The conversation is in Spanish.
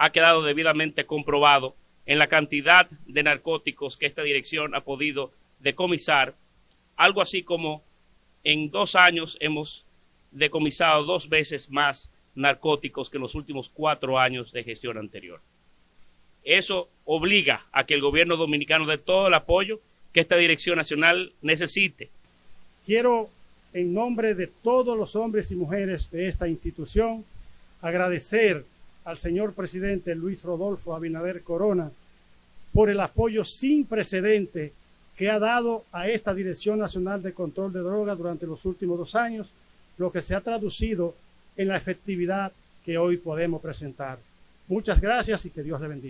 ha quedado debidamente comprobado en la cantidad de narcóticos que esta dirección ha podido decomisar, algo así como en dos años hemos decomisado dos veces más narcóticos que en los últimos cuatro años de gestión anterior. Eso obliga a que el gobierno dominicano dé todo el apoyo que esta dirección nacional necesite. Quiero, en nombre de todos los hombres y mujeres de esta institución, agradecer al señor presidente Luis Rodolfo Abinader Corona por el apoyo sin precedente que ha dado a esta Dirección Nacional de Control de Drogas durante los últimos dos años, lo que se ha traducido en la efectividad que hoy podemos presentar. Muchas gracias y que Dios le bendiga.